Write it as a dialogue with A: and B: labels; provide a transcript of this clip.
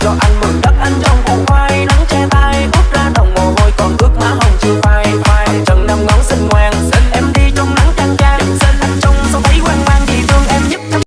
A: cho anh